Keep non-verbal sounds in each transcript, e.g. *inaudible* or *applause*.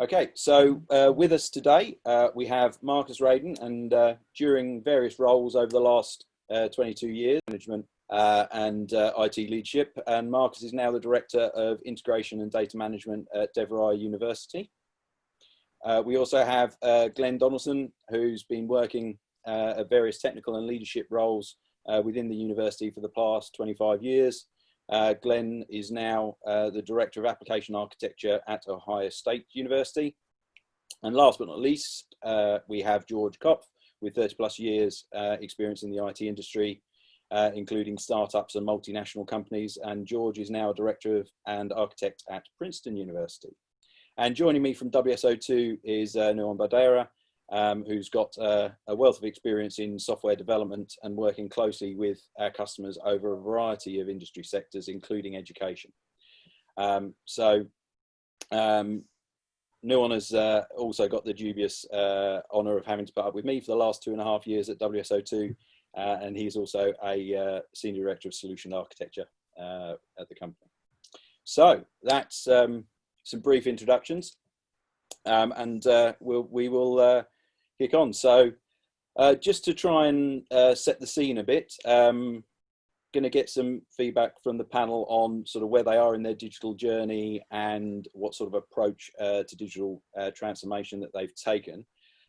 Okay, so uh, with us today, uh, we have Marcus Raiden, and uh, during various roles over the last uh, 22 years, management uh, and uh, IT leadership, and Marcus is now the Director of Integration and Data Management at DeVry University. we also have Glenn Donaldson, who's been working at various technical and leadership roles within the university for the past 25 years, uh, Glenn is now uh, the Director of Application Architecture at Ohio State University. And last but not least, uh, we have George Kopf with 30 plus years uh, experience in the IT industry, uh, including startups and multinational companies. And George is now a Director of, and Architect at Princeton University. And joining me from WSO2 is uh, Nuwan Bandara, um, who's got uh, a wealth of experience in software development and working closely with our customers over a variety of industry sectors, including education. Um, so um, Nuwan has uh, also got the dubious uh, honour of having to put up with me for the last two and a half years at WSO2, uh, and he's also a uh, Senior Director of Solution Architecture uh, at the company. So that's um, some brief introductions. Um, and uh, we'll, we will kick on. So uh, just to try and uh, set the scene a bit, um, going to get some feedback from the panel on sort of where they are in their digital journey and what sort of approach uh, to digital uh, transformation that they've taken.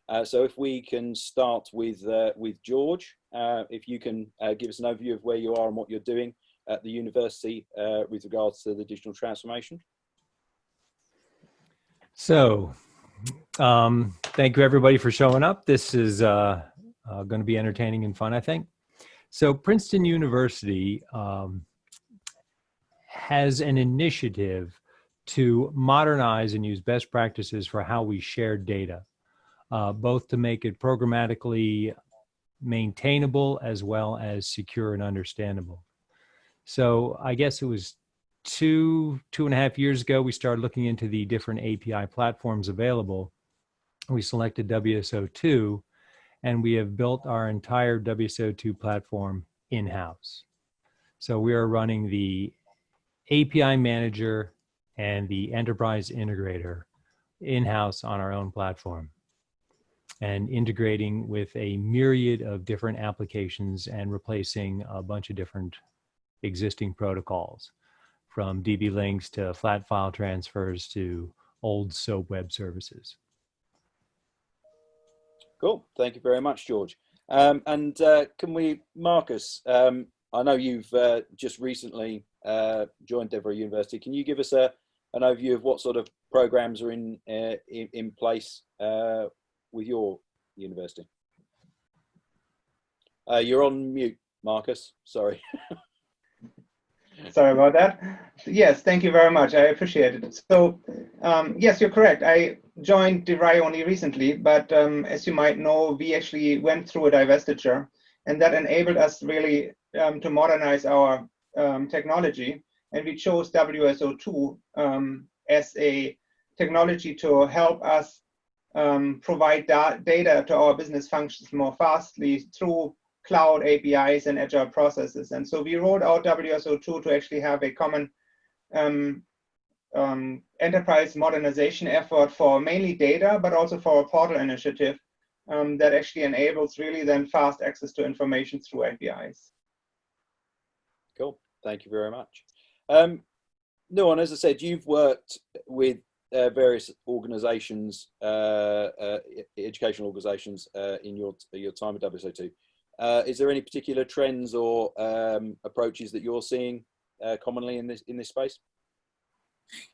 Uh, so if we can start with uh, with George, if you can give us an overview of where you are and what you're doing at the university with regards to the digital transformation. So um, thank you everybody for showing up. This is uh, uh, going to be entertaining and fun, I think. So Princeton University um, has an initiative to modernize and use best practices for how we share data, uh, both to make it programmatically maintainable as well as secure and understandable. So I guess it was two, two and a half years ago, we started looking into the different API platforms available. We selected WSO2 and we have built our entire WSO2 platform in-house. So we are running the API manager and the enterprise integrator in-house on our own platform and integrating with a myriad of different applications and replacing a bunch of different existing protocols from DB links to flat file transfers to old SOAP web services. Cool. Thank you very much, George. Um, and uh, can we, Marcus, um, I know you've uh, just recently uh, joined DeVry University. Can you give us a, an overview of what sort of programs are in, uh, in, in, place uh, with your university? Uh, you're on mute, Marcus. Sorry. *laughs* *laughs* Sorry about that. Yes, thank you very much. I appreciate it. So, um, yes, you're correct. I joined DeVry only recently, but um, as you might know, we actually went through a divestiture, and that enabled us really um, to modernize our um, technology. And we chose WSO2 um, as a technology to help us um, provide da data to our business functions more fastly through cloud APIs and agile processes. And so we rolled out WSO2 to actually have a common um, um, enterprise modernization effort for mainly data, but also for a portal initiative um, that actually enables really then fast access to information through APIs. Cool, thank you very much. Um, Nuwan, as I said, you've worked with uh, various organizations, uh, uh, educational organizations uh, in your, your time at WSO2. Uh, is there any particular trends or um, approaches that you're seeing uh, commonly in this in this space?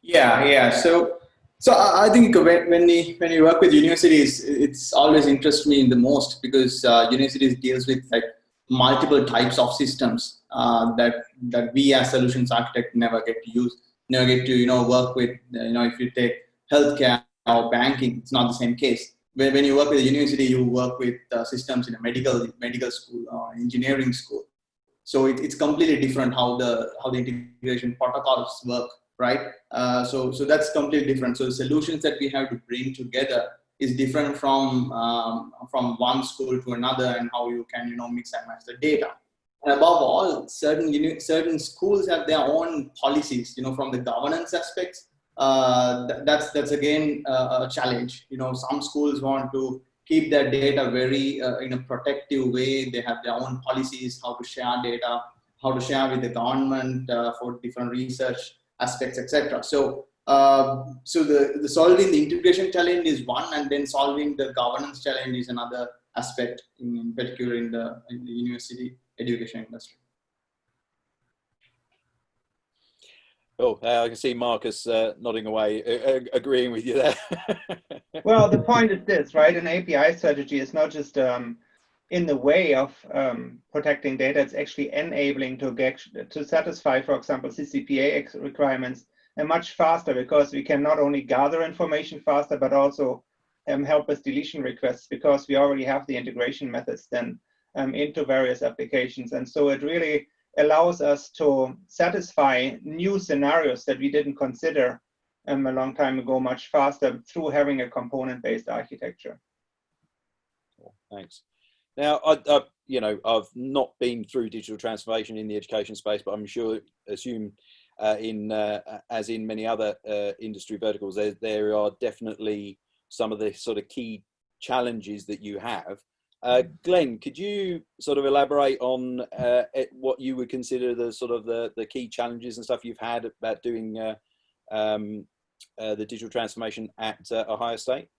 Yeah, yeah. So, so I think when when you, when you work with universities, it's always interests me the most because uh, universities deals with like multiple types of systems uh, that that we as solutions architect never get to use, never get to you know work with. You know, if you take healthcare or banking, it's not the same case when, you work with a university, you work with uh, systems in a medical medical school or engineering school. So it, it's completely different how the how the integration protocols work, right? Uh, so so that's completely different. So the solutions that we have to bring together is different from um, from one school to another, and how you can you know mix and match the data. And above all, certain you know, certain schools have their own policies, you know, from the governance aspects uh, th- that's that's again uh, a challenge. You know, some schools want to keep their data very uh, in a protective way. They have their own policies how to share data, how to share with the government for different research aspects, etc. So. Uh, so the, the solving the integration challenge is one, and then solving the governance challenge is another aspect, in, in particular in the, in the university education industry. Oh, uh, I can see Marcus uh, nodding away, uh, agreeing with you there. *laughs* well, the point is this, right? An API strategy is not just um, in the way of um, protecting data; it's actually enabling to get to satisfy, for example, CCPA requirements and much faster because we can not only gather information faster, but also um, help with deletion requests because we already have the integration methods then um, into various applications, and so it really allows us to satisfy new scenarios that we didn't consider um, a long time ago much faster through having a component-based architecture. Thanks. Now, I, I, you know, I've not been through digital transformation in the education space, but I'm sure, assume, uh, in uh, as in many other uh, industry verticals, there there are definitely some of the sort of key challenges that you have. Uh, Glenn, could you sort of elaborate on uh, what you would consider the sort of the, the key challenges and stuff you've had about doing uh, um, uh, the digital transformation at uh, Ohio State?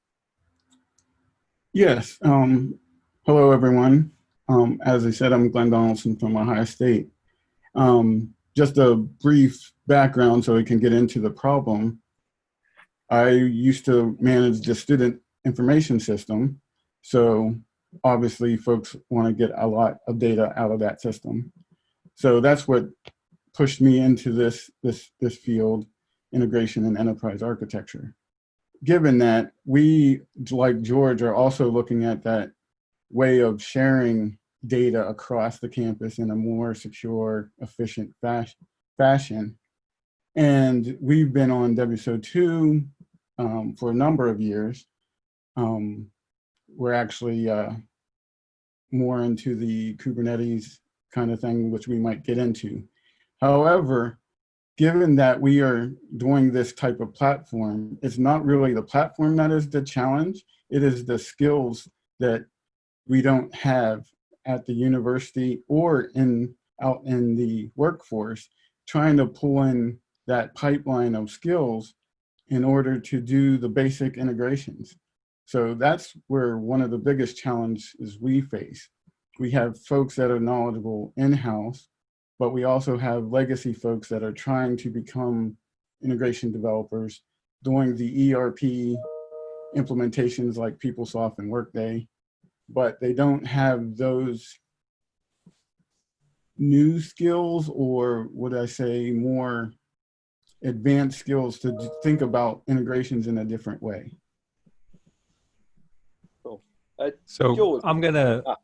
Yes. Um, hello, everyone. Um, as I said, I'm Glenn Donaldson from Ohio State. Um, just a brief background so we can get into the problem. I used to manage the student information system. So obviously folks want to get a lot of data out of that system. So that's what pushed me into this, this, this field, integration and enterprise architecture. Given that we, like George, are also looking at that way of sharing data across the campus in a more secure, efficient fashion. And we've been on WSO2 um, for a number of years. Um, we're actually uh, more into the Kubernetes kind of thing, which we might get into. However, given that we are doing this type of platform, it's not really the platform that is the challenge, it is the skills that we don't have at the university or in out in the workforce, trying to pull in that pipeline of skills in order to do the basic integrations. So that's where one of the biggest challenges we face. We have folks that are knowledgeable in-house, but we also have legacy folks that are trying to become integration developers, doing the ERP implementations like PeopleSoft and Workday, but they don't have those new skills or would I say more advanced skills to think about integrations in a different way. Uh, so George. I'm gonna Ah.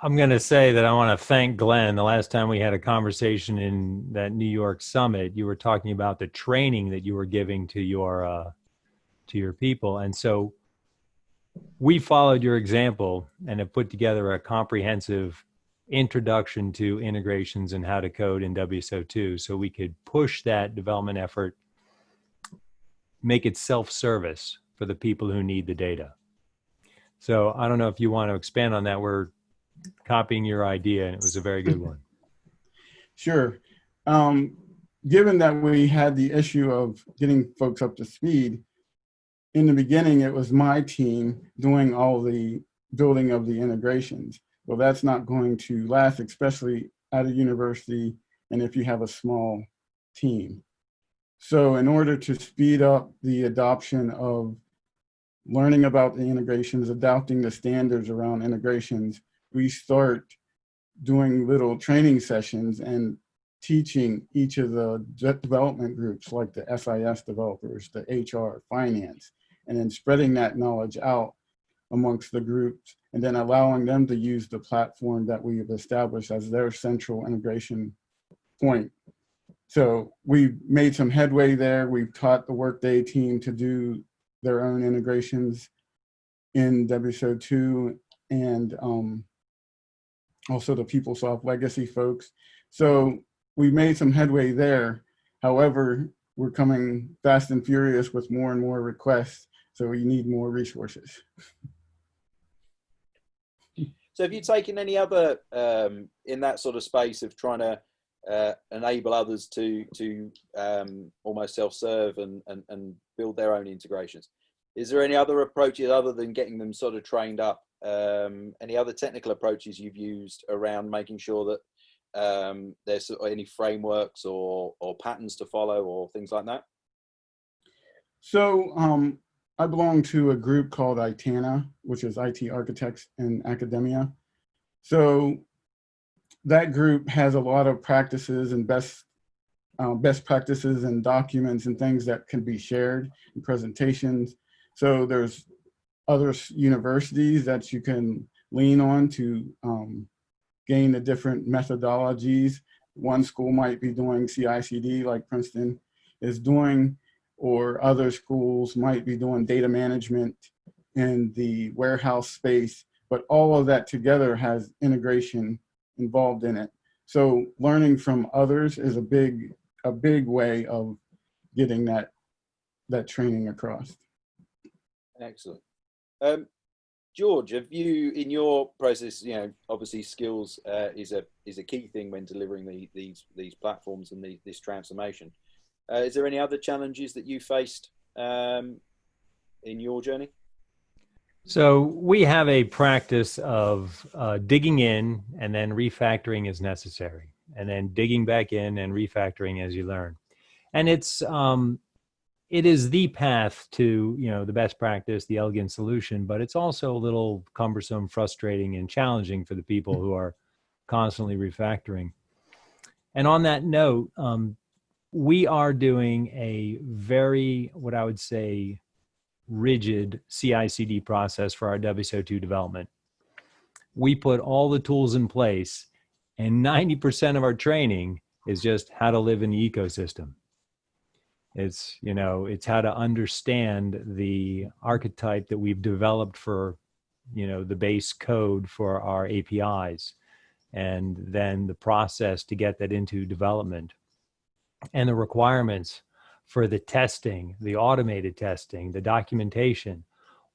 I'm gonna say that I want to thank Glenn. The last time we had a conversation in that New York summit, you were talking about the training that you were giving to your uh, to your people, and so we followed your example and have put together a comprehensive introduction to integrations and how to code in WSO2 so we could push that development effort, make it self-service for the people who need the data. So I don't know if you want to expand on that. We're copying your idea and it was a very good one. *laughs* Sure. Um, given that we had the issue of getting folks up to speed, in the beginning, it was my team doing all the building of the integrations. Well, that's not going to last, especially at a university and if you have a small team. So in order to speed up the adoption of learning about the integrations, adopting the standards around integrations, we start doing little training sessions and teaching each of the development groups like the SIS developers, the HR, finance, and then spreading that knowledge out amongst the groups and then allowing them to use the platform that we have established as their central integration point. So we've made some headway there. We've taught the Workday team to do their own integrations in WSO2 and um, also the PeopleSoft legacy folks. So we made some headway there. However, we're coming fast and furious with more and more requests. So we need more resources. So have you taken any other um, in that sort of space of trying to uh, enable others to to um, almost self-serve and, and and build their own integrations? Is there any other approaches other than getting them sort of trained up? Um, any other technical approaches you've used around making sure that um, there's any frameworks or or patterns to follow or things like that? So um, I belong to a group called ITANA, which is IT Architects in Academia. So that group has a lot of practices and best uh, best practices and documents and things that can be shared in presentations. So there's other universities that you can lean on to um, gain the different methodologies. One school might be doing CI/CD like Princeton is doing, or other schools might be doing data management in the warehouse space, but all of that together has integration involved in it. So learning from others is a big, a big way of getting that, that training across. Excellent. Um, George, have you, in your process, you know, obviously skills uh, is a is a key thing when delivering the, these these platforms and the, this transformation. Uh, is there any other challenges that you faced um, in your journey? So we have a practice of uh, digging in and then refactoring as necessary, and then digging back in and refactoring as you learn. And it's um, it is the path to you know the best practice, the elegant solution, but it's also a little cumbersome, frustrating, and challenging for the people who are constantly refactoring. And on that note, um, we are doing a very, what I would say, rigid CI/CD process for our WSO2 development. We put all the tools in place, and 90% of our training is just how to live in the ecosystem. It's, you know, it's how to understand the archetype that we've developed for, you know, the base code for our APIs, and then the process to get that into development and the requirements for the testing, the automated testing, the documentation,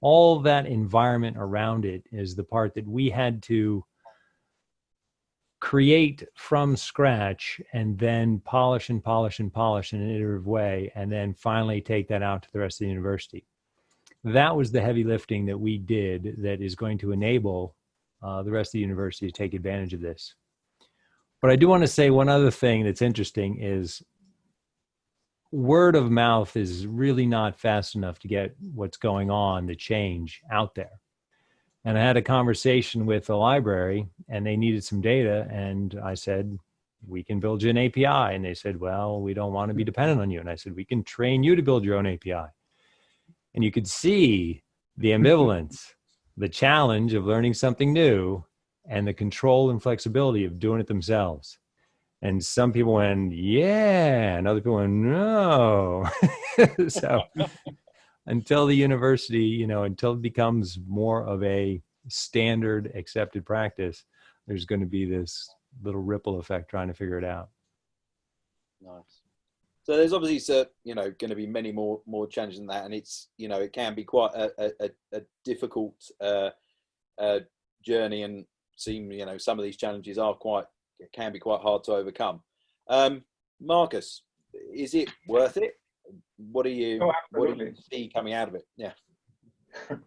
all that environment around it is the part that we had to create from scratch and then polish and polish and polish in an iterative way and then finally take that out to the rest of the university. That was the heavy lifting that we did that is going to enable uh, the rest of the university to take advantage of this. But I do want to say one other thing that's interesting is word of mouth is really not fast enough to get what's going on, the change out there. And I had a conversation with the library and they needed some data. And I said, we can build you an API. And they said, well, we don't want to be dependent on you. And I said, we can train you to build your own API. And you could see the ambivalence, the challenge of learning something new and the control and flexibility of doing it themselves. And some people went, yeah, and other people went, no. *laughs* so until the university, you know, until it becomes more of a standard accepted practice, there's going to be this little ripple effect trying to figure it out. Nice. So there's obviously, you know, going to be many more more challenges than that, and it's, you know, it can be quite a, a, a difficult uh, uh, journey, and seem, you know, some of these challenges are quite it can be quite hard to overcome. Um, Marcus, is it worth it? What do you Oh, what do you see coming out of it? Yeah. *laughs*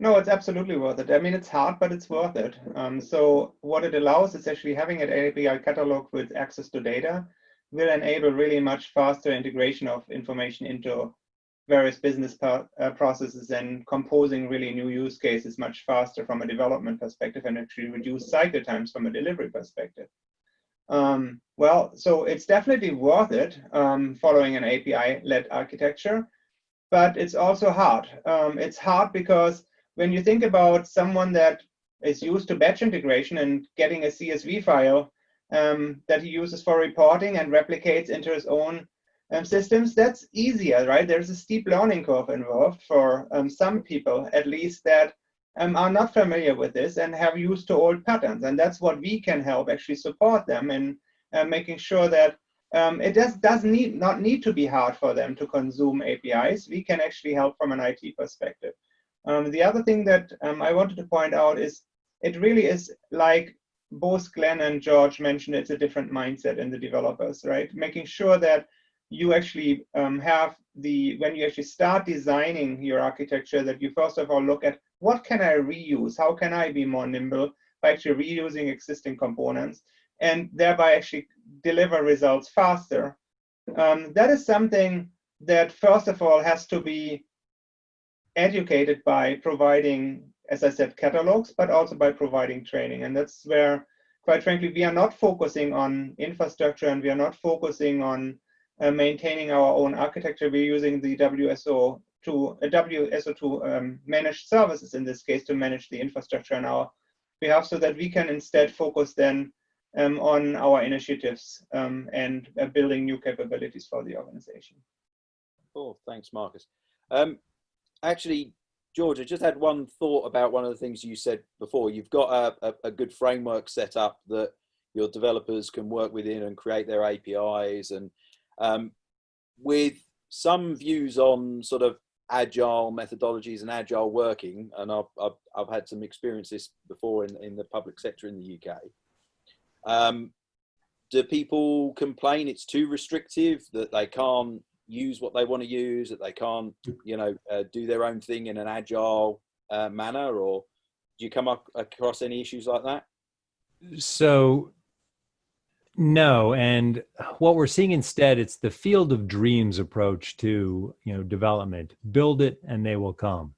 No, it's absolutely worth it. I mean, it's hard, but it's worth it. Um, so what it allows is actually having an API catalog with access to data will enable really much faster integration of information into various business uh, processes and composing really new use cases much faster from a development perspective and actually reduce cycle times from a delivery perspective. Um, well, so it's definitely worth it um, following an API-led architecture, but it's also hard. Um, it's hard because when you think about someone that is used to batch integration and getting a CSV file um, that he uses for reporting and replicates into his own um, systems, that's easier, right? There's a steep learning curve involved for um, some people, at least, that um, are not familiar with this and have used to old patterns. And that's what we can help actually support them in uh, making sure that um, it does, does need, not need to be hard for them to consume APIs. We can actually help from an IT perspective. Um, the other thing that um, I wanted to point out is it really is like both Glenn and George mentioned, it's a different mindset in the developers, right? Making sure that you actually um, have the, when you actually start designing your architecture, that you first of all look at what can I reuse? How can I be more nimble by actually reusing existing components and thereby actually deliver results faster? Um, that is something that first of all has to be educated by providing, as I said, catalogs, but also by providing training. And that's where, quite frankly, we are not focusing on infrastructure and we are not focusing on uh, maintaining our own architecture. We're using the WSO to uh, WSO2 um, manage services in this case to manage the infrastructure on our behalf, so that we can instead focus then um, on our initiatives um, and uh, building new capabilities for the organization. Cool, thanks, Marcus. Um, actually, George, I just had one thought about one of the things you said before. You've got a, a, a good framework set up that your developers can work within and create their APIs and um, with some views on sort of agile methodologies and agile working, and I've, I've, I've had some experiences before in, in the public sector in the UK. Um, do people complain it's too restrictive, that they can't use what they want to use, that they can't, you know, uh, do their own thing in an agile uh, manner, or do you come up across any issues like that? So no, and what we're seeing instead, it's the field of dreams approach to you know development. Build it, and they will come.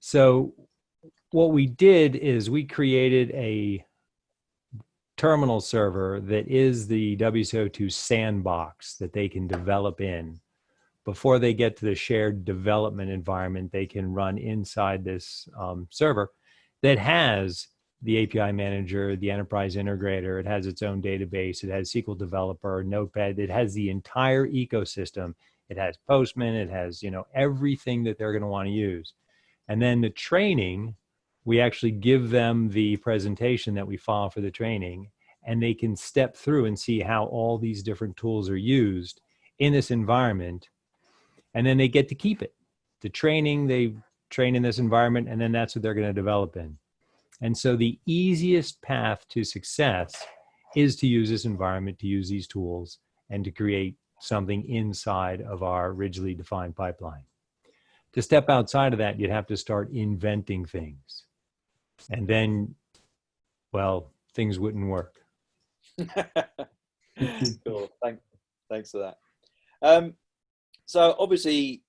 So, what we did is we created a terminal server that is the WSO2 sandbox that they can develop in. Before they get to the shared development environment, they can run inside this um, server that has the API manager, the enterprise integrator. It has its own database. It has SQL developer, Notepad. It has the entire ecosystem. It has Postman. It has, you know, everything that they're going to want to use. And then the training, we actually give them the presentation that we file for the training and they can step through and see how all these different tools are used in this environment. And then they get to keep it. The training, they train in this environment and then that's what they're going to develop in. And so the easiest path to success is to use this environment, to use these tools, and to create something inside of our rigidly defined pipeline. To step outside of that, you'd have to start inventing things. And then, well, things wouldn't work. *laughs* cool. Thank, thanks for that. Um, so obviously,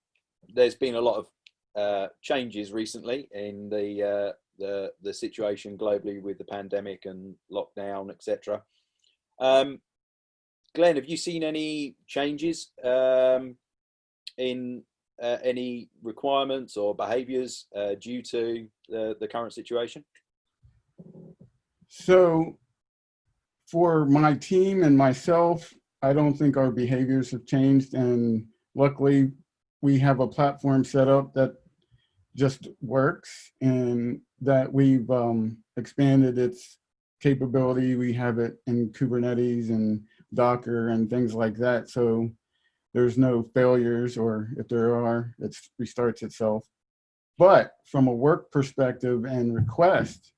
there's been a lot of uh, changes recently in the uh, the the situation globally with the pandemic and lockdown, etc. Um, Glenn, have you seen any changes um, in uh, any requirements or behaviours uh, due to the, the current situation? So for my team and myself, I don't think our behaviors have changed. And luckily, we have a platform set up that just works and that we've um, expanded its capability. We have it in Kubernetes and Docker and things like that. So there's no failures or if there are, it restarts itself. But from a work perspective and request,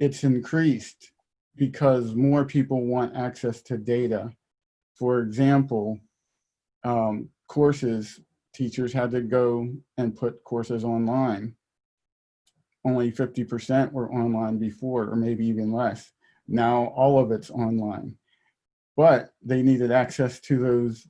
it's increased because more people want access to data. For example, um, courses teachers had to go and put courses online. Only 50% were online before, or maybe even less. Now all of it's online. But they needed access to those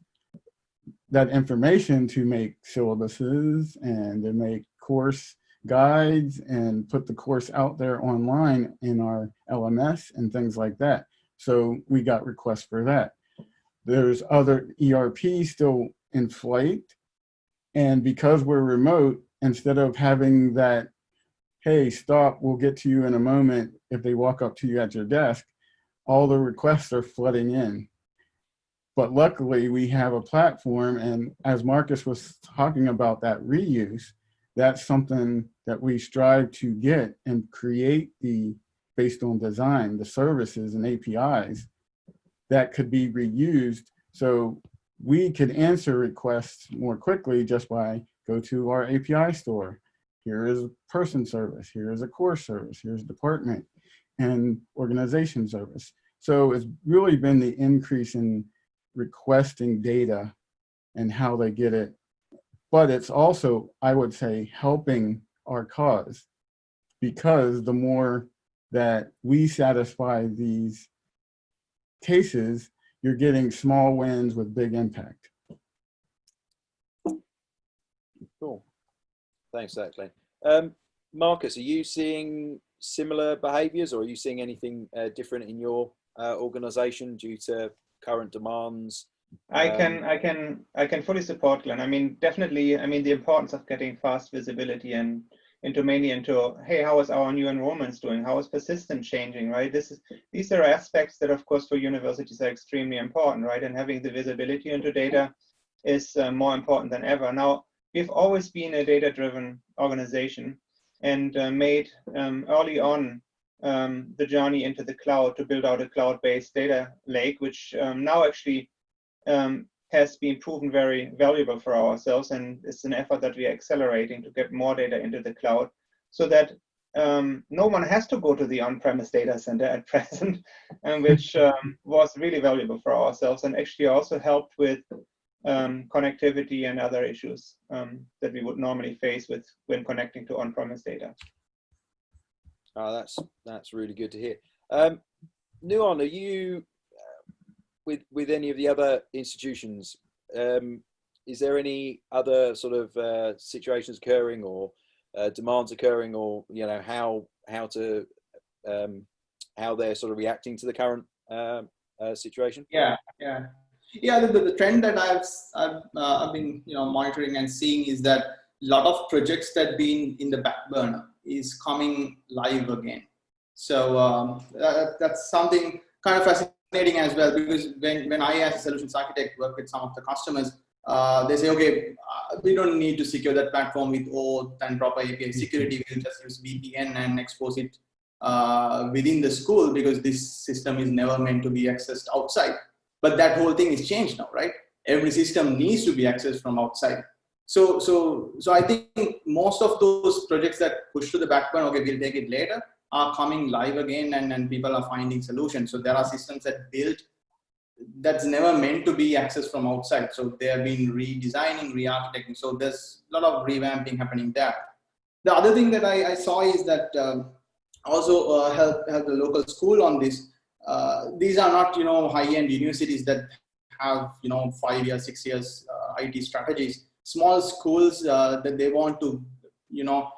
that information to make syllabuses and to make course guides and put the course out there online in our LMS and things like that. So we got requests for that. There's other ERP still in flight and because we're remote, instead of having that, hey, stop, we'll get to you in a moment if they walk up to you at your desk, all the requests are flooding in. But luckily we have a platform and as Marcus was talking about that reuse, that's something that we strive to get and create the, based on design, the services and APIs that could be reused So we could answer requests more quickly just by go to our API store. Here is person service, here is a core service, here's department and organization service. So it's really been the increase in requesting data and how they get it. But it's also, I would say, helping our cause because the more that we satisfy these cases, you're getting small wins with big impact. Thanks, that, Glenn. Um, Marcus, are you seeing similar behaviours, or are you seeing anything uh, different in your uh, organisation due to current demands? I can, Um, I can, I can fully support Glenn. I mean, definitely. I mean, the importance of getting fast visibility and into mainly into, hey, how is our new enrollments doing? How is persistence changing? Right. This is these are aspects that, of course, for universities are extremely important, right? And having the visibility into data is uh, more important than ever. Now, we've always been a data-driven organization and uh, made um, early on um, the journey into the cloud to build out a cloud-based data lake, which um, now actually um, has been proven very valuable for ourselves. And it's an effort that we are accelerating to get more data into the cloud so that um, no one has to go to the on-premise data center at *laughs* present, and which um, was really valuable for ourselves and actually also helped with um, connectivity and other issues um, that we would normally face with when connecting to on-premise data. Oh, that's that's really good to hear. Um, Nuwan, are you uh, with with any of the other institutions? Um, is there any other sort of uh, situations occurring or uh, demands occurring, or you know how how to um, how they're sort of reacting to the current uh, uh, situation? Yeah, yeah, yeah. The, the, the trend that I've I've, uh, I've been you know monitoring and seeing is that a lot of projects that been in the back burner is coming live again. So um, that, that's something kind of fascinating as well because when when I as a solutions architect work with some of the customers, uh, they say, okay, uh, we don't need to secure that platform with OAuth and proper API security. We'll just use VPN and expose it uh, within the school because this system is never meant to be accessed outside. But that whole thing is changed now, right? Every system needs to be accessed from outside. So, so, so I think most of those projects that push to the backbone, okay, we'll take it later, are coming live again, and, and people are finding solutions. So there are systems that built that's never meant to be accessed from outside. So they have been redesigning, re-architecting. So there's a lot of revamping happening there. The other thing that I, I saw is that um, also uh, help help the local school on this. Uh, these are not you know high-end universities that have you know five years, six years uh, IT strategies. Small schools uh, that they want to you know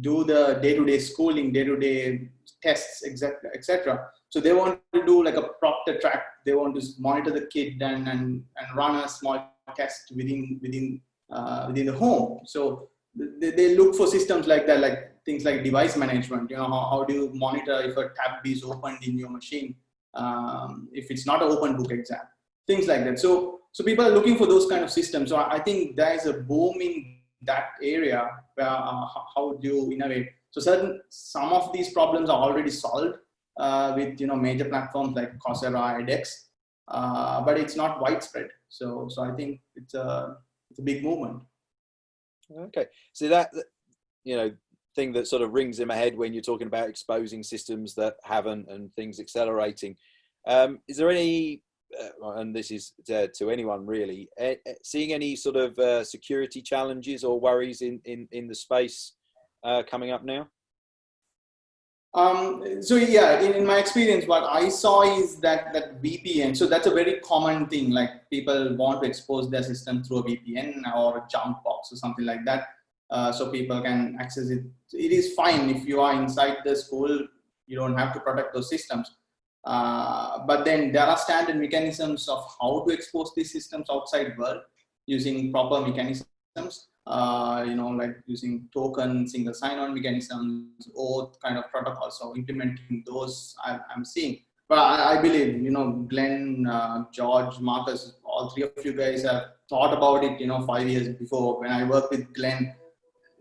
do the day-to-day schooling, day-to-day tests, etc., etc. So they want to do like a proctor track. They want to monitor the kid and and, and run a small test within within uh, within the home. So they, they look for systems like that, like things like device management. You know, how, how do you monitor if a tab is opened in your machine? Um, if it's not an open book exam, things like that. So so people are looking for those kind of systems. So I, I think there is a boom in that area where uh, how do you innovate? So certain some of these problems are already solved uh, with you know major platforms like Coursera, edX, uh, but it's not widespread. So so I think it's a it's a big movement. Okay, so that you know thing that sort of rings in my head when you're talking about exposing systems that haven't and things accelerating. Um, is there any, uh, and this is to, to anyone really, uh, seeing any sort of uh, security challenges or worries in in in the space uh, coming up now? Um, so yeah, in, in, my experience, what I saw is that that VPN. So that's a very common thing. Like people want to expose their system through a VPN or a jump box or something like that, uh, so people can access it. It is fine if you are inside the school. You don't have to protect those systems. Uh, but then there are standard mechanisms of how to expose these systems outside world using proper mechanisms uh, you know, like using token, single sign-on mechanisms, or kind of protocols. So implementing those, I, am seeing. But I, I, believe, you know, Glenn, uh, George, Marcus, all three of you guys have thought about it, you know, five years before. When I worked with Glenn,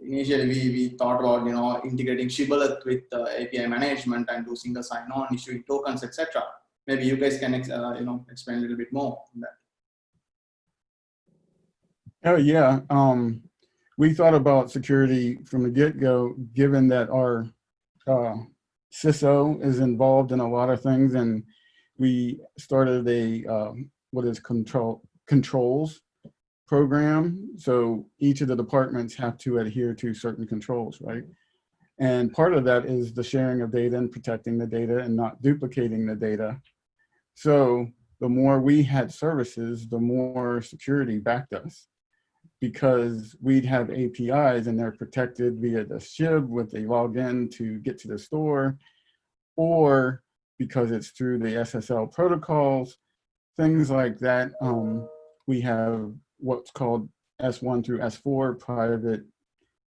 initially we, we thought about, you know, integrating Shibboleth with uh, API management and do single sign-on, issuing tokens, etc. Maybe you guys can, uh, you know, explain a little bit more on that. Oh yeah, um, we thought about security from the get-go, given that our uh, CISO is involved in a lot of things, and we started a um, what is control controls program. So each of the departments have to adhere to certain controls, right? And part of that is the sharing of data and protecting the data and not duplicating the data. So the more we had services, the more security backed us because we'd have APIs and they're protected via the SHIB with a login to get to the store, or because it's through the SSL protocols, things like that. Um, we have what's called S1 through S4, private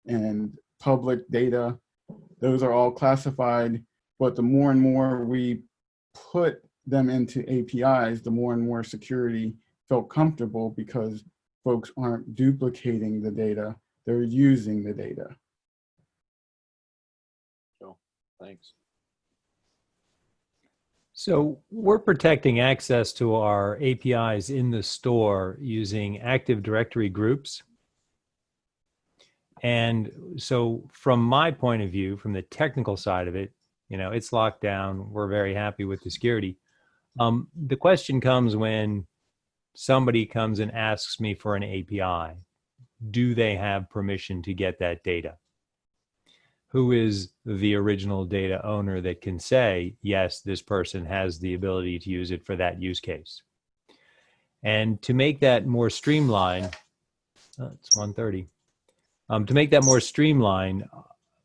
and public data. Those are all classified, but the more and more we put them into APIs, the more and more security felt comfortable because folks aren't duplicating the data, they're using the data. Sure, thanks. So we're protecting access to our APIs in the store using Active Directory groups. And so from my point of view, from the technical side of it, you know, it's locked down. We're very happy with the security. Um, the question comes when somebody comes and asks me for an API, do they have permission to get that data? Who is the original data owner that can say, yes, this person has the ability to use it for that use case? And to make that more streamlined, oh, it's 1.30. Um, to make that more streamlined,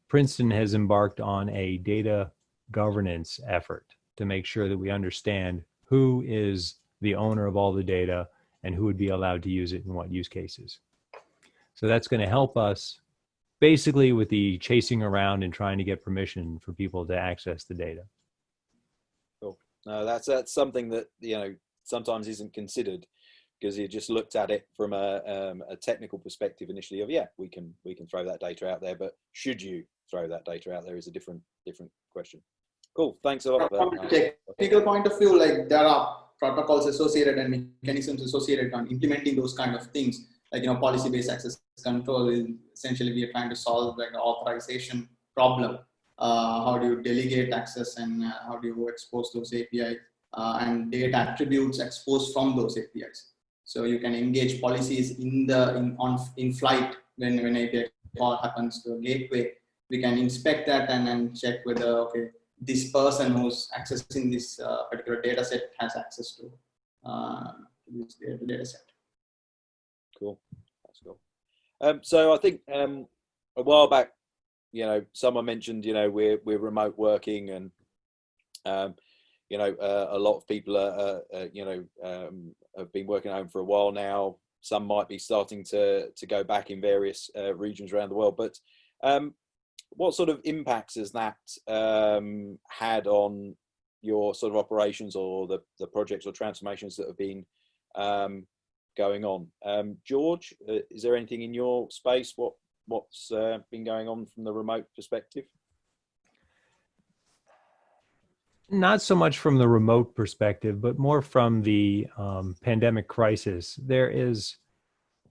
Princeton has embarked on a data governance effort to make sure that we understand who is the owner of all the data and who would be allowed to use it in what use cases. So that's going to help us basically with the chasing around and trying to get permission for people to access the data. Cool. No, that's that's something that you know sometimes isn't considered because you just looked at it from a, um, a technical perspective initially of yeah we can we can throw that data out there but should you throw that data out there is a different different question cool thanks a lot from a technical point of view like there are protocols associated and mechanisms associated on implementing those kind of things like you know policy-based access control is essentially we are trying to solve like authorization problem uh, how do you delegate access and uh, how do you expose those APIs uh, and data attributes exposed from those APIs so you can engage policies in the in on in flight when when API call happens to a gateway we can inspect that and then check whether okay this person who's accessing this uh, particular data set has access to uh, this data set. Cool. Um, so I think um, a while back, you know, someone mentioned, you know, we're we're remote working, and um, you know, uh, a lot of people are, uh, uh, you know, um, have been working at home for a while now. Some might be starting to to go back in various uh, regions around the world, but um, what sort of impacts has that um, had on your sort of operations or the, the projects or transformations that have been going on? Um, George, uh, is there anything in your space? What what's uh, been going on from the remote perspective? Not so much from the remote perspective, but more from the um, pandemic crisis. There is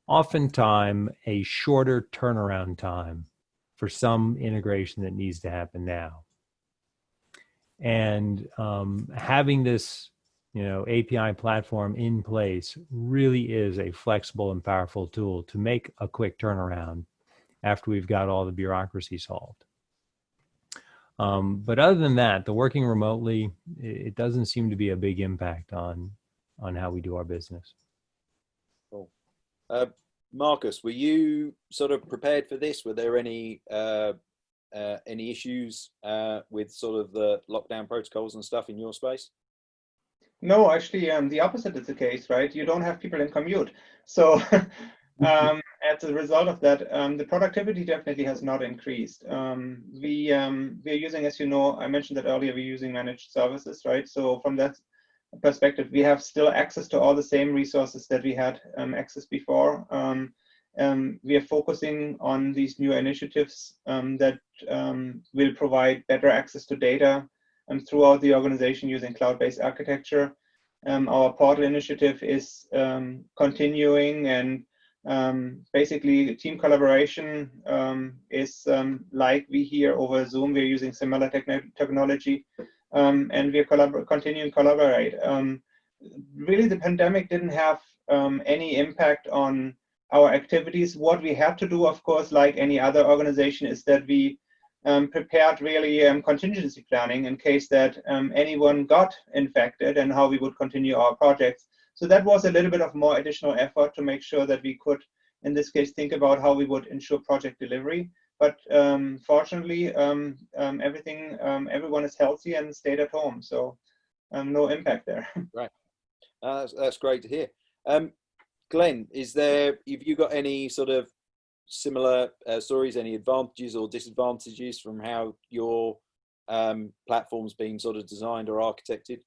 oftentimes a shorter turnaround time for some integration that needs to happen now. And um, having this, you know, API platform in place really is a flexible and powerful tool to make a quick turnaround after we've got all the bureaucracy solved. Um, but other than that, the working remotely, it doesn't seem to be a big impact on on how we do our business. Cool. Uh, Marcus, were you sort of prepared for this? Were there any uh, uh, any issues uh, with sort of the lockdown protocols and stuff in your space? No, actually, um, the opposite is the case, right? You don't have people in commute, so *laughs* um, as a result of that, um, the productivity definitely has not increased. Um, we um, we are using, as you know, I mentioned that earlier. We're using managed services, right? So from that perspective, we have still access to all the same resources that we had um, access before. Um, um, we are focusing on these new initiatives um, that um, will provide better access to data um, throughout the organization using cloud-based architecture. our portal initiative is continuing and Um, basically, team collaboration um, is um, like we here over Zoom. We're using similar technology, um, and we're continuing to collaborate. Um, really, the pandemic didn't have um, any impact on our activities. What we had to do, of course, like any other organization, is that we prepared really contingency planning in case that anyone got infected and how we would continue our projects. So that was a little bit of more additional effort to make sure that we could, in this case, think about how we would ensure project delivery. But um, fortunately, um, um, everything, um, everyone is healthy and stayed at home, so um, no impact there. *laughs* Right, uh, that's, that's, great to hear. Um, Glenn, is there? Have you got any sort of similar uh, stories? Any advantages or disadvantages from how your platform's been sort of designed or architected?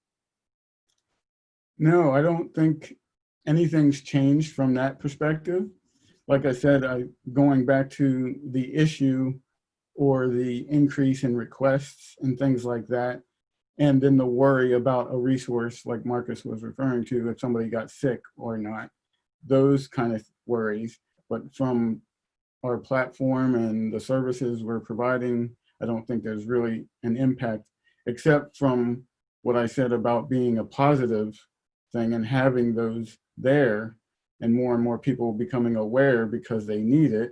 No, I don't think anything's changed from that perspective. Like I said, I, going back to the issue or the increase in requests and things like that, and then the worry about a resource like Marcus was referring to, if somebody got sick or not, those kind of worries. But from our platform and the services we're providing, I don't think there's really an impact, except from what I said about being a positive thing and having those there and more and more people becoming aware because they need it.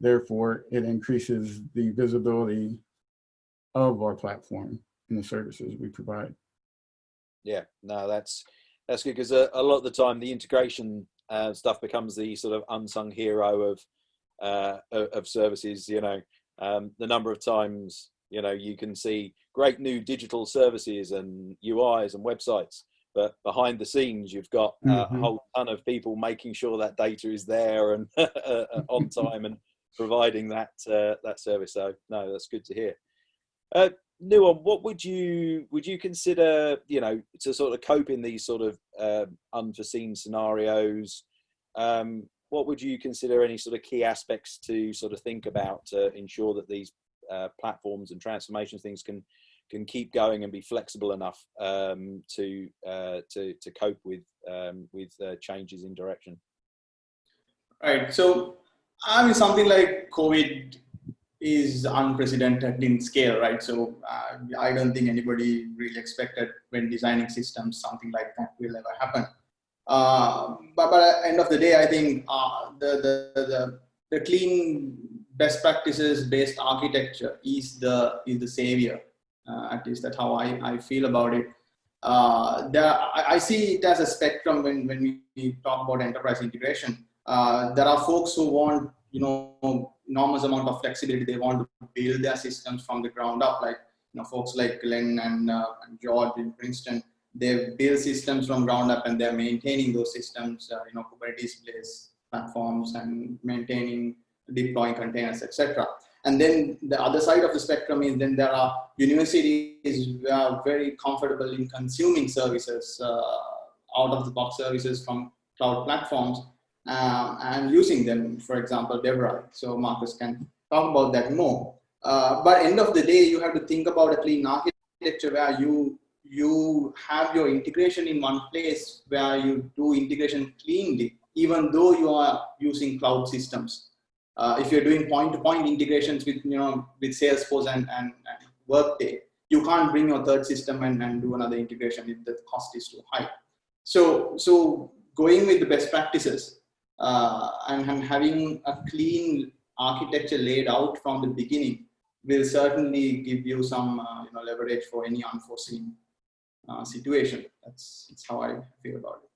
Therefore, it increases the visibility of our platform and the services we provide. Yeah, no, that's that's good because a, a, lot of the time the integration uh, stuff becomes the sort of unsung hero of uh, of services. You know, um, the number of times you know you can see great new digital services and UIs and websites but behind the scenes you've got uh, mm-hmm. a whole ton of people making sure that data is there and *laughs* uh, on time and providing that uh, that service so no that's good to hear uh, Nuwan, what would you would you consider you know to sort of cope in these sort of uh, unforeseen scenarios um, what would you consider any sort of key aspects to sort of think about to ensure that these uh, platforms and transformation things can can keep going and be flexible enough um, to, uh, to to cope with um, with uh, changes in direction. Right. So I mean, something like COVID is unprecedented in scale, right? So uh, I don't think anybody really expected when designing systems something like that will ever happen. Uh, but, but at the end of the day, I think uh, the, the, the, the clean best practices based architecture is the is the savior uh, at least that's how I, I feel about it. Uh, there, I, I, see it as a spectrum when, when we talk about enterprise integration. Uh, there are folks who want, you know, enormous amount of flexibility. They want to build their systems from the ground up, like, you know, folks like Glenn and, and George in Princeton. They build systems from ground up and they're maintaining those systems, uh, you know, Kubernetes based platforms and maintaining, deploying containers, etc. And then the other side of the spectrum is then there are universities who are very comfortable in consuming services, uh, out of the box services from cloud platforms uh, and using them, for example, DeVry. So Marcus can talk about that more. Uh, but end of the day, you have to think about a clean architecture where you you have your integration in one place where you do integration cleanly, even though you are using cloud systems uh, if you're doing point-to-point -point integrations with you know with Salesforce and, and, and, Workday, you can't bring your third system and, and do another integration if the cost is too high. So so going with the best practices uh, and, and having a clean architecture laid out from the beginning will certainly give you some uh, you know leverage for any unforeseen uh, situation. That's, that's how I feel about it.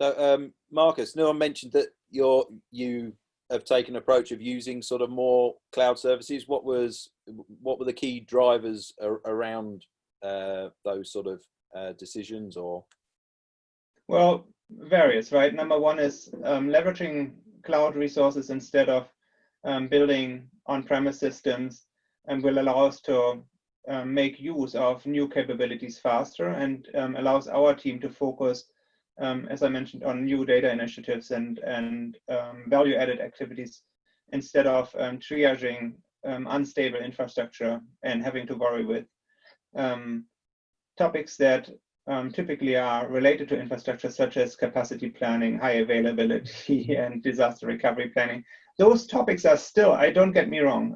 So um, Marcus, Nuwan mentioned that you're, you have taken approach of using sort of more cloud services. What was what were the key drivers ar around uh, those sort of uh, decisions or? Well, various, right? Number one is um, leveraging cloud resources instead of um, building on-premise systems and will allow us to um, make use of new capabilities faster and um, allows our team to focus um, as I mentioned, on new data initiatives and, and um, value-added activities instead of um, triaging um, unstable infrastructure and having to worry with topics that typically are related to infrastructure such as capacity planning, high availability, *laughs* and disaster recovery planning. Those topics are still, I don't get me wrong,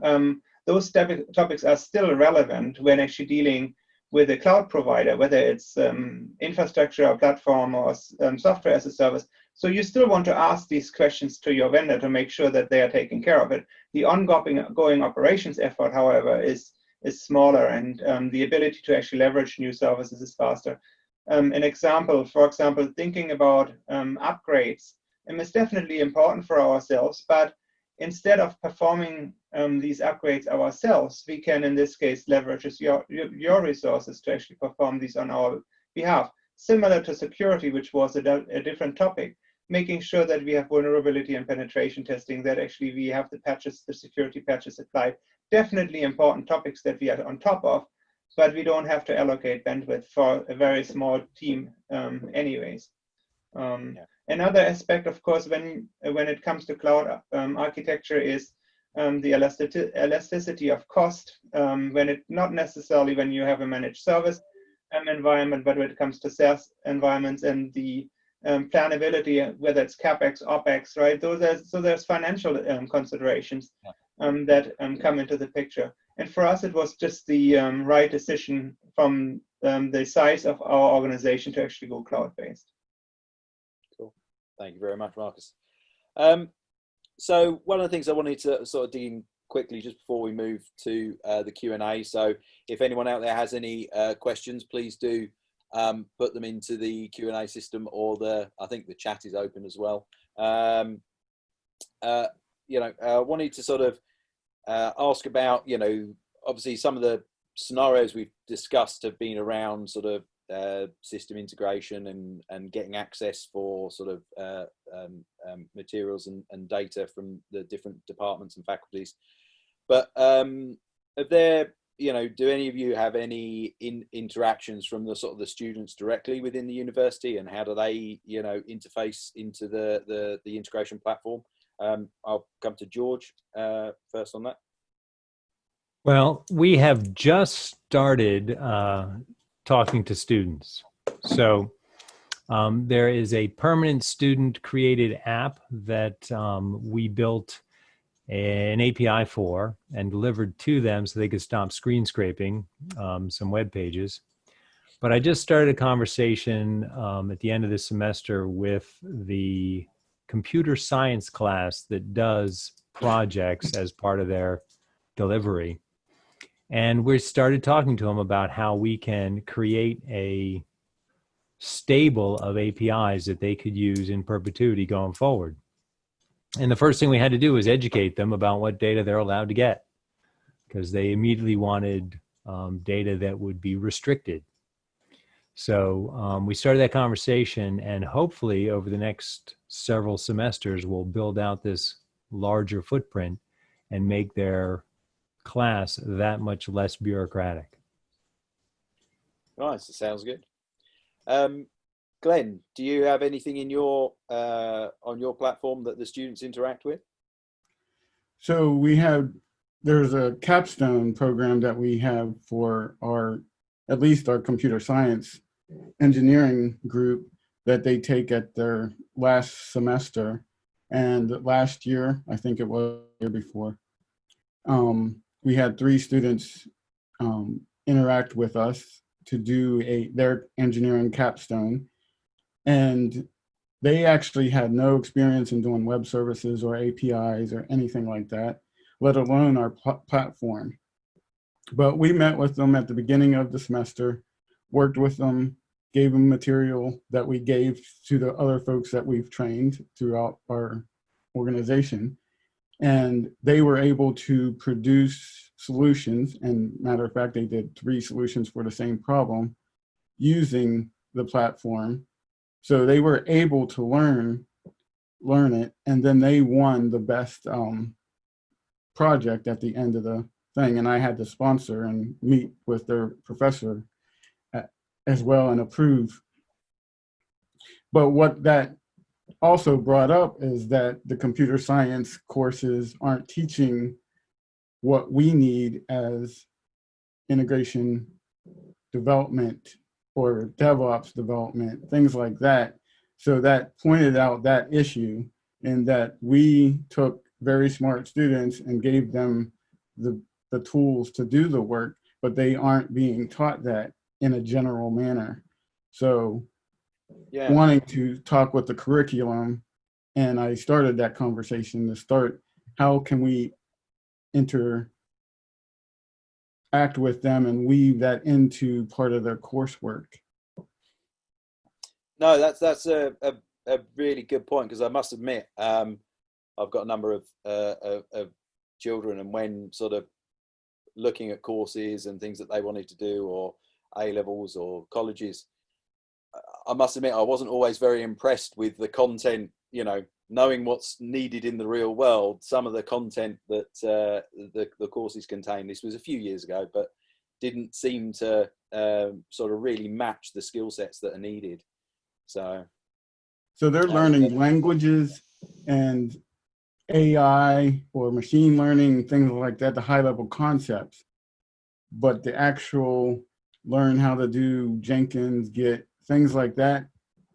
those topics are still relevant when actually dealing with a cloud provider, whether it's um, infrastructure or platform or um, software as a service. So you still want to ask these questions to your vendor to make sure that they are taking care of it. The ongoing going operations effort, however, is is smaller and um, the ability to actually leverage new services is faster. Um, an example, for example, thinking about um, upgrades um, is definitely important for ourselves, but instead of performing um, these upgrades ourselves, we can, in this case, leverage your, your resources to actually perform these on our behalf. Similar to security, which was a, a different topic, making sure that we have vulnerability and penetration testing, that actually we have the patches, the security patches applied. Definitely important topics that we are on top of, but we don't have to allocate bandwidth for a very small team um, anyways. Um, yeah. Another aspect, of course, when, when it comes to cloud um, architecture is um, the elasticity of cost, um, when it not necessarily when you have a managed service um, environment, but when it comes to SaaS environments and the um, planability, whether it's capex, opex, right? Those are, so there's financial um, considerations um, that come into the picture. And for us, it was just the right decision from the size of our organization to actually go cloud-based. Cool. Thank you very much, Marcus. So one of the things I wanted to sort of dig in quickly just before we move to uh, the Q&A. So if anyone out there has any uh, questions, please do um, put them into the Q&A system or the, I think the chat is open as well. Um, uh, you know, I wanted to sort of uh, ask about, you know, obviously some of the scenarios we've discussed have been around sort of uh, system integration and, and getting access for sort of uh, um, um, materials and, and data from the different departments and faculties. But um, there, you know, do any of you have any in, interactions from the sort of the students directly within the university and how do they, you know, interface into the, the, the integration platform? Um, I'll come to George uh, first on that. Well, we have just started uh, talking to students. So um, there is a permanent student created app that um, we built an API for and delivered to them so they could stop screen scraping um, some web pages. But I just started a conversation um, at the end of the semester with the computer science class that does projects as part of their delivery. And we started talking to them about how we can create a stable of APIs that they could use in perpetuity going forward. And the first thing we had to do was educate them about what data they're allowed to get because they immediately wanted um, data that would be restricted. So um, we started that conversation and hopefully over the next several semesters, we'll build out this larger footprint and make their class that much less bureaucratic. Nice, it sounds good. Um, Glenn, do you have anything in your uh, on your platform that the students interact with? So we have there's a capstone program that we have for our at least our computer science engineering group that they take at their last semester. And last year, I think it was year before, um, we had three students um, interact with us to do a their engineering capstone. And they actually had no experience in doing web services or APIs or anything like that, let alone our pl platform. But we met with them at the beginning of the semester, worked with them, gave them material that we gave to the other folks that we've trained throughout our organization and they were able to produce solutions and matter of fact they did three solutions for the same problem using the platform. So they were able to learn learn it and then they won the best um, project at the end of the thing. And I had to sponsor and meet with their professor at, as well and approve. But what that also brought up is that the computer science courses aren't teaching what we need as integration development or DevOps development, things like that. So that pointed out that issue in that we took very smart students and gave them the, the tools to do the work, but they aren't being taught that in a general manner. So Yeah. wanting to talk with the curriculum and I started that conversation to start how can we inter act with them and weave that into part of their coursework. No, that's that's a, a, a really good point because I must admit, um, I've got a number of, uh, of of children, and when sort of looking at courses and things that they wanted to do, or A levels or colleges, I must admit I wasn't always very impressed with the content. You know, knowing what's needed in the real world, some of the content that uh, the the courses contain. This was a few years ago, but didn't seem to um, sort of really match the skill sets that are needed. So So they're learning languages and AI or machine learning, things like that, the high level concepts. But the actual learn how to do Jenkins, Git, things like that,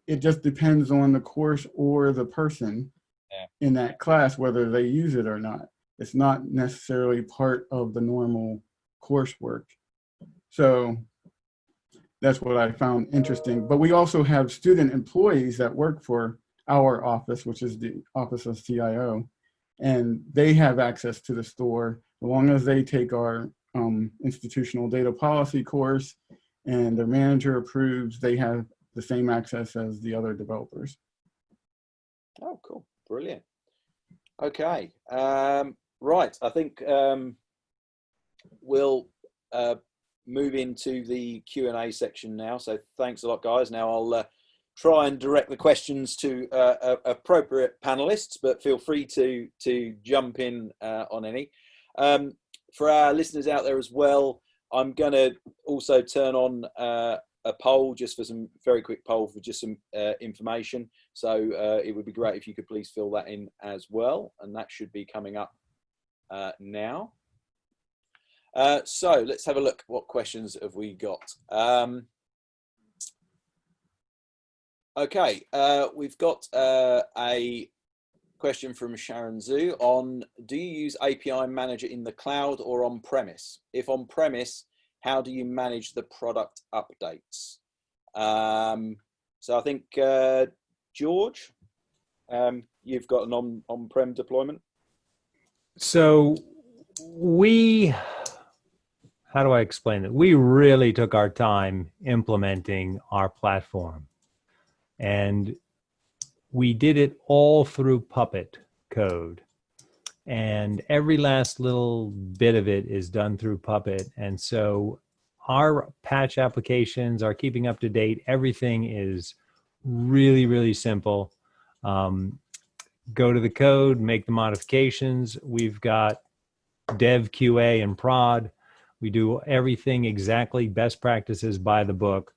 it just depends on the course or the person Yeah. in that class, whether they use it or not. It's not necessarily part of the normal coursework. So that's what I found interesting. But we also have student employees that work for our office, which is the Office of CIO, and they have access to the store as long as they take our um, institutional data policy course and their manager approves, they have the same access as the other developers. Oh, cool. Brilliant. Okay. Um, right. I think um, we'll uh, move into the Q&A section now. So thanks a lot, guys. Now I'll uh, try and direct the questions to uh, appropriate panelists, but feel free to, to jump in uh, on any. Um, for our listeners out there as well, I'm going to also turn on uh, a poll just for some very quick poll for just some uh, information. So uh, it would be great if you could please fill that in as well. And that should be coming up uh, now. Uh, so let's have a look. What questions have we got? Um, okay, we've got a question from Sharon Zhu on, do you use API Manager in the cloud or on premise? If on premise, how do you manage the product updates? Um, so I think, uh, George, um, you've got an on, on-prem deployment. So we, how do I explain it? We really took our time implementing our platform. And we did it all through Puppet code. And every last little bit of it is done through Puppet. And so our patch applications are keeping up to date. Everything is really, really simple. Um, go to the code, make the modifications. We've got dev QA and prod. We do everything exactly best practices by the book.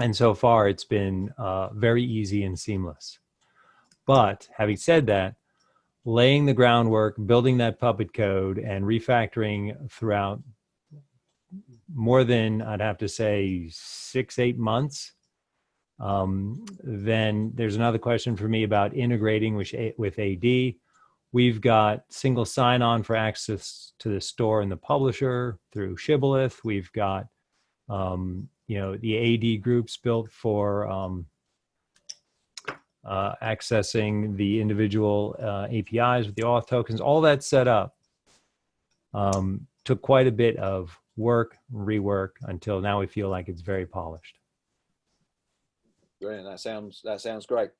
And so far it's been uh, very easy and seamless. But having said that, laying the groundwork, building that puppet code and refactoring throughout more than I'd have to say six, eight months. Um, then there's another question for me about integrating with, with AD. We've got single sign-on for access to the store and the publisher through Shibboleth. We've got, um, you know, the AD groups built for um, uh, accessing the individual uh, APIs with the auth tokens. All that set up um, took quite a bit of work, rework until now we feel like it's very polished. Brilliant. That sounds that sounds great.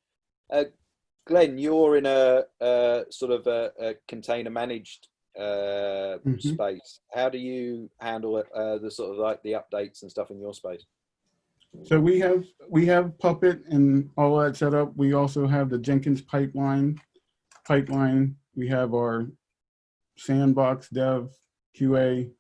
Uh, Glenn, you're in a, a sort of a, a, container managed uh, Mhm. space. How do you handle it, uh, the sort of like the updates and stuff in your space? So we have we have Puppet and all that set up. We also have the Jenkins pipeline. Pipeline. We have our sandbox dev, QA,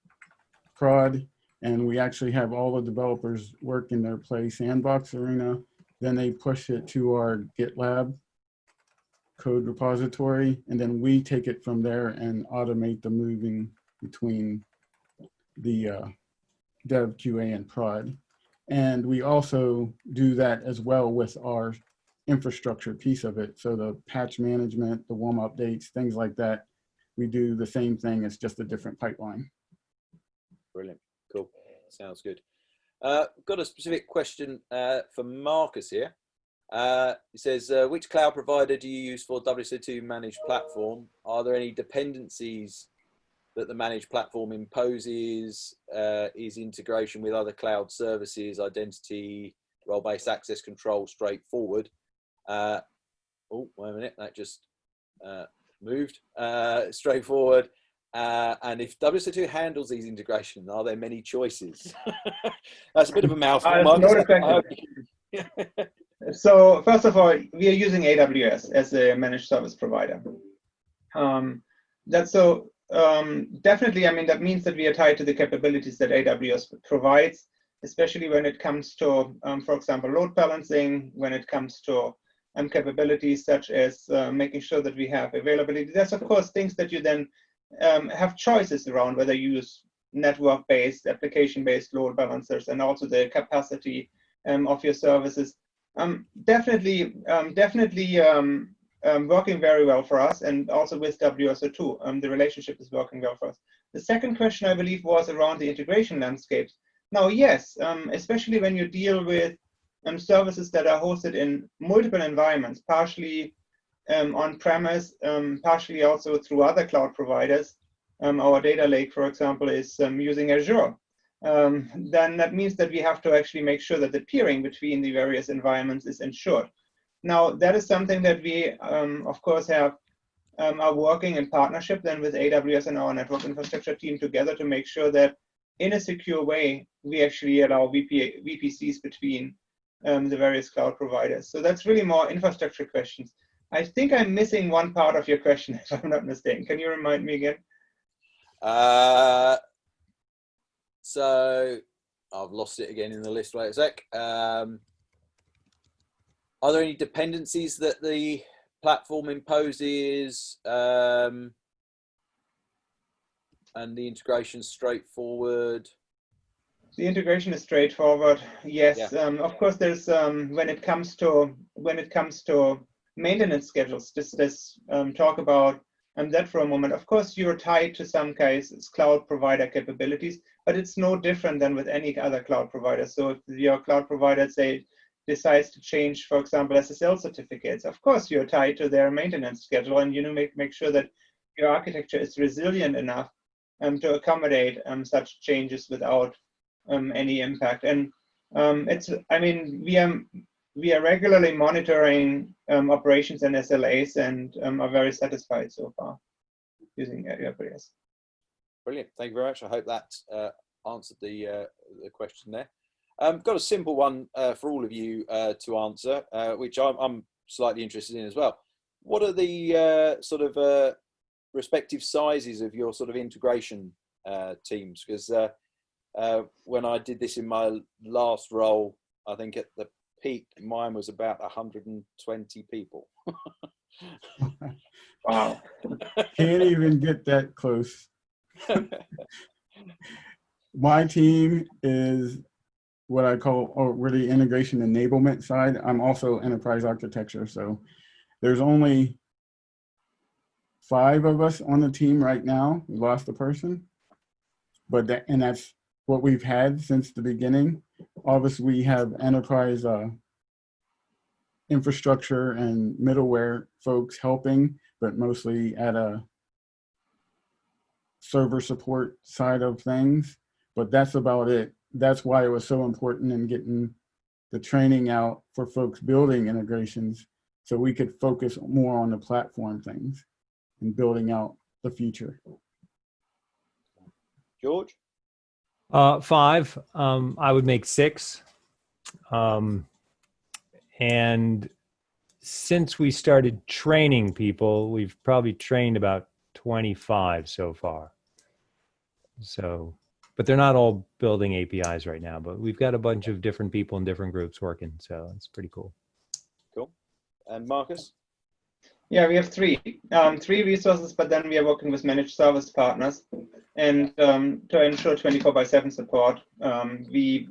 prod, and we actually have all the developers work in their play sandbox arena. Then they push it to our GitLab code repository, and then we take it from there and automate the moving between the uh, dev, QA, and prod. And we also do that as well with our infrastructure piece of it. So the patch management, the WUM updates, things like that. We do the same thing. It's just a different pipeline. Brilliant. Cool. Sounds good. Uh, got a specific question uh, for Marcus here. Uh, it says, uh, which cloud provider do you use for WSO2 managed platform? Are there any dependencies that the managed platform imposes? Uh, is integration with other cloud services, identity, role-based access control straightforward? Uh, oh, wait a minute, that just uh, moved. Uh, *laughs* straightforward. Uh, and if WSO2 handles these integrations, are there many choices? *laughs* That's a bit of a mouthful. Uh, no I hope you- *laughs* So first of all, we are using AWS as a managed service provider. Um, that's so um, definitely. I mean, that means that we are tied to the capabilities that AWS provides, especially when it comes to, um, for example, load balancing. When it comes to um, capabilities such as uh, making sure that we have availability. There's of course things that you then um, have choices around whether you use network-based, application-based load balancers, and also the capacity um, of your services um, definitely, um, definitely um, um, working very well for us, and also with WSO2, um, the relationship is working well for us. The second question, I believe, was around the integration landscapes. Now, yes, um, especially when you deal with services that are hosted in multiple environments, partially on-premise, partially also through other cloud providers. Our data lake, for example, is using Azure um, then that means that we have to actually make sure that the peering between the various environments is ensured. Now, that is something that we, um, of course, have um, are working in partnership then with AWS and our network infrastructure team together to make sure that in a secure way, we actually allow VP, VPCs between um, the various cloud providers. So that's really more infrastructure questions. I think I'm missing one part of your question, *laughs* if I'm not mistaken. Can you remind me again? Uh, so I've lost it again in the list. Wait a sec. Um, are there any dependencies that the platform imposes? Um, and the integration straightforward. The integration is straightforward. Yes, um, of course. There's um, when it comes to when it comes to maintenance schedules. Just let's um, talk about that for a moment. Of course, you're tied to some cases cloud provider capabilities, but it's no different than with any other cloud provider. So if your cloud provider say decides to change, for example, SSL certificates, of course you're tied to their maintenance schedule, and you know make make sure that your architecture is resilient enough um, to accommodate um, such changes without um, any impact. And um, it's, I mean, we are we are regularly monitoring um, operations and SLAs and um, are very satisfied so far using AWS. Brilliant. Thank you very much. I hope that uh, answered the uh, the question there. Um, got a simple one uh, for all of you uh, to answer, uh, which I'm, I'm, slightly interested in as well. What are the uh, sort of respective sizes of your sort of integration teams? Because when I did this in my last role, I think at the peak, mine was about 120 people. *laughs* wow. Can't even get that close. *laughs* My team is what I call or really integration enablement side. I'm also enterprise architecture. So there's only five of us on the team right now. We lost a person, but that, and that's what we've had since the beginning. Obviously, we have enterprise uh, infrastructure and middleware folks helping, but mostly at a server support side of things. But that's about it that's why it was so important in getting the training out for folks building integrations so we could focus more on the platform things and building out the future. George? Uh, five. Um, I would make six. Um, and since we started training people, we've probably trained about 25 so far. So but they're not all building APIs right now, but we've got a bunch of different people in different groups working. So it's pretty cool. Cool. And Marcus? Yeah, we have three, um, three resources, but then we are working with managed service partners. And um, to ensure 24 by 7 support, um, we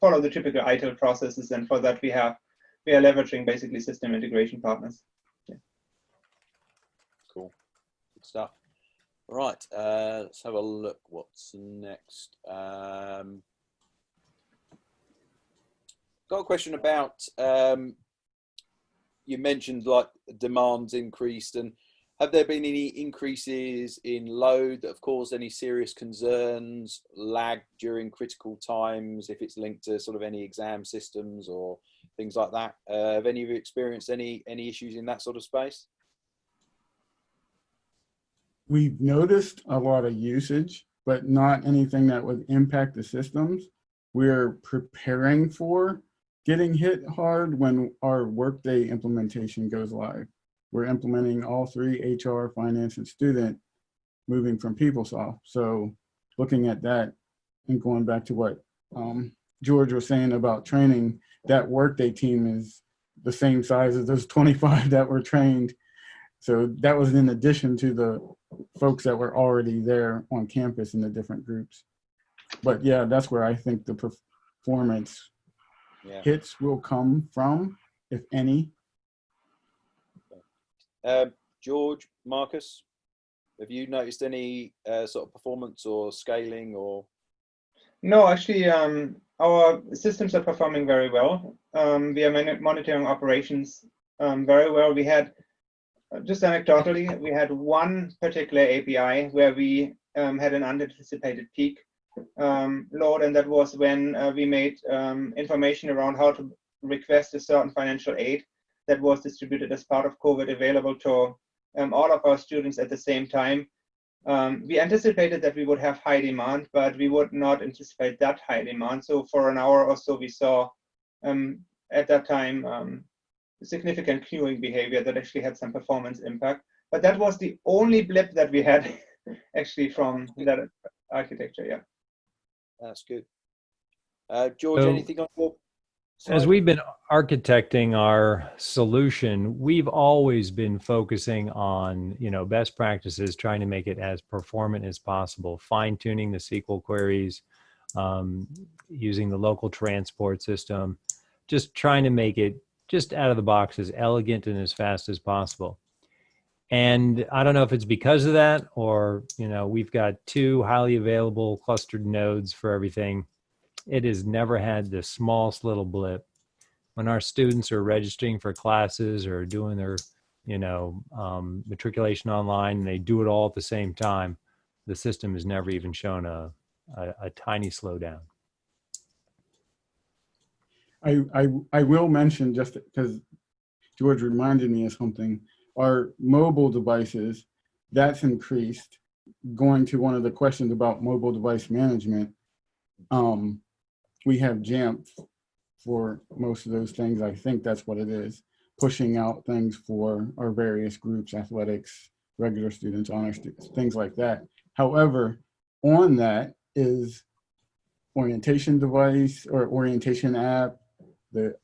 follow the typical ITIL processes. And for that, we have we are leveraging basically system integration partners. Cool. Good stuff. All right. Uh, let's have a look. What's next? Um, got a question about um, you mentioned like demands increased and have there been any increases in load that have caused any serious concerns, lag during critical times, if it's linked to sort of any exam systems or things like that? Uh, have any of you experienced any any issues in that sort of space? We've noticed a lot of usage, but not anything that would impact the systems. We're preparing for getting hit hard when our Workday implementation goes live. We're implementing all three HR, finance, and student moving from PeopleSoft. So looking at that and going back to what um, George was saying about training, that Workday team is the same size as those *laughs* 25 that were trained. So that was in addition to the folks that were already there on campus in the different groups. But yeah, that's where I think the performance Yeah. hits will come from, if any. Um, George, Marcus, have you noticed any uh, sort of performance or scaling or? No, actually, um, our systems are performing very well. Um, we are monitoring operations um, very well. We had, uh, just anecdotally, we had one particular API where we um, had an unanticipated peak um, load, and that was when uh, we made um, information around how to request a certain financial aid that was distributed as part of COVID available to um, all of our students at the same time. Um, we anticipated that we would have high demand, but we would not anticipate that high demand. So for an hour or so, we saw um, at that time um, significant queuing behavior that actually had some performance impact. But that was the only blip that we had *laughs* actually from that architecture. Yeah. That's good. Uh, George, So- anything on your? As we've been architecting our solution, we've always been focusing on, you know, best practices, trying to make it as performant as possible, fine tuning the SQL queries, um, using the local transport system, just trying to make it just out of the box as elegant and as fast as possible. And I don't know if it's because of that or, you know, we've got two highly available clustered nodes for everything it has never had the smallest little blip. When our students are registering for classes or doing their, you know, um, matriculation online, and they do it all at the same time, the system has never even shown a, a, a tiny slowdown. I, I, I will mention just because George reminded me of something, our mobile devices, that's increased. Going to one of the questions about mobile device management, um, we have Jamf for most of those things. I think that's what it is, pushing out things for our various groups, athletics, regular students, honor students, things like that. However, on that is orientation device or orientation app, the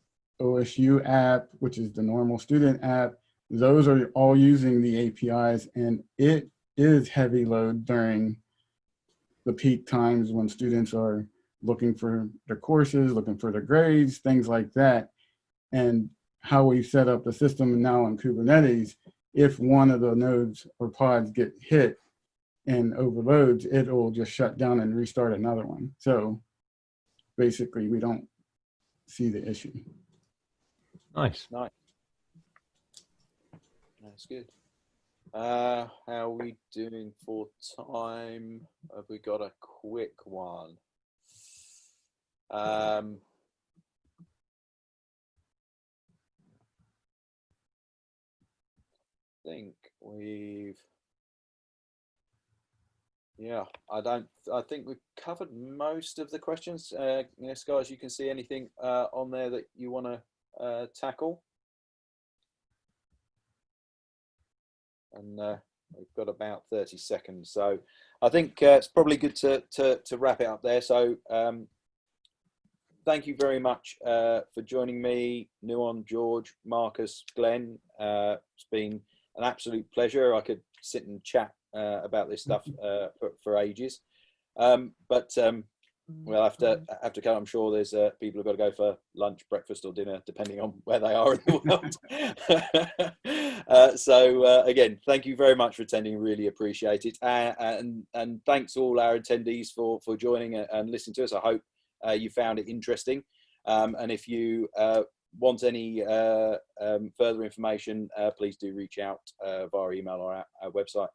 OSU app, which is the normal student app. Those are all using the APIs and it is heavy load during the peak times when students are looking for their courses, looking for their grades, things like that. And how we set up the system now in Kubernetes, if one of the nodes or pods get hit and overloads, it will just shut down and restart another one. So basically we don't see the issue. Nice. Nice. That's good. Uh, how are we doing for time? Have we got a quick one? Um, think we've yeah i don't i think we've covered most of the questions uh yes guys you can see anything uh on there that you want to uh tackle and uh we've got about 30 seconds so i think uh, it's probably good to, to to wrap it up there so um thank you very much uh for joining me nuwan george marcus glenn uh it's been an absolute pleasure. I could sit and chat uh, about this stuff uh, for, for, ages. Um, but um, we'll have to have to come. I'm sure there's uh, people who've got to go for lunch, breakfast, or dinner, depending on where they are in the world. *laughs* uh, so uh, again, thank you very much for attending. Really appreciate it, uh, and and thanks to all our attendees for for joining and listening to us. I hope uh, you found it interesting. Um, and if you uh, want any uh, um, further information, uh, please do reach out uh, via email or our, our website.